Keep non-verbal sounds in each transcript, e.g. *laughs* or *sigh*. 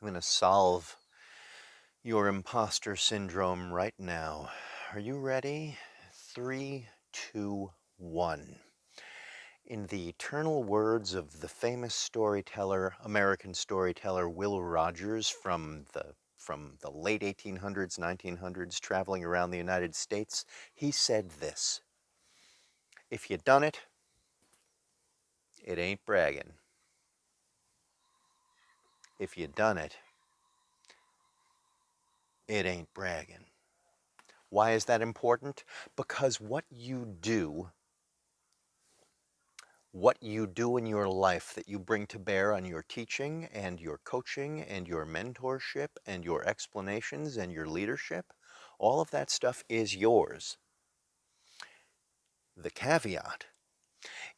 I'm going to solve your imposter syndrome right now. Are you ready? Three, two, one. In the eternal words of the famous storyteller, American storyteller Will Rogers from the from the late 1800s, 1900s, traveling around the United States, he said this, if you done it, it ain't bragging. If you done it, it ain't bragging. Why is that important? Because what you do, what you do in your life that you bring to bear on your teaching and your coaching and your mentorship and your explanations and your leadership, all of that stuff is yours. The caveat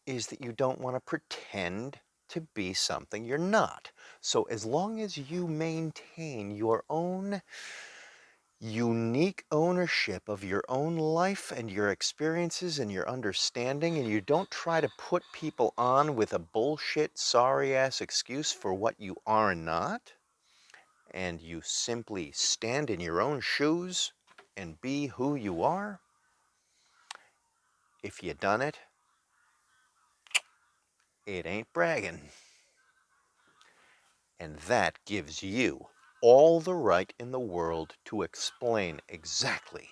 is that you don't want to pretend to be something you're not. So as long as you maintain your own unique ownership of your own life and your experiences and your understanding and you don't try to put people on with a bullshit sorry ass excuse for what you are not and you simply stand in your own shoes and be who you are if you done it it ain't bragging and that gives you all the right in the world to explain exactly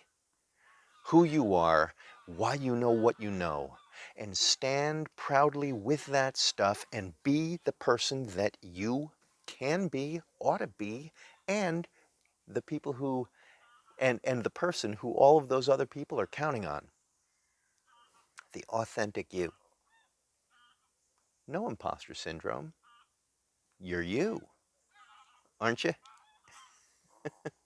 who you are, why you know what you know, and stand proudly with that stuff and be the person that you can be, ought to be, and the people who, and, and the person who all of those other people are counting on. The authentic you. No imposter syndrome. You're you, aren't you? *laughs*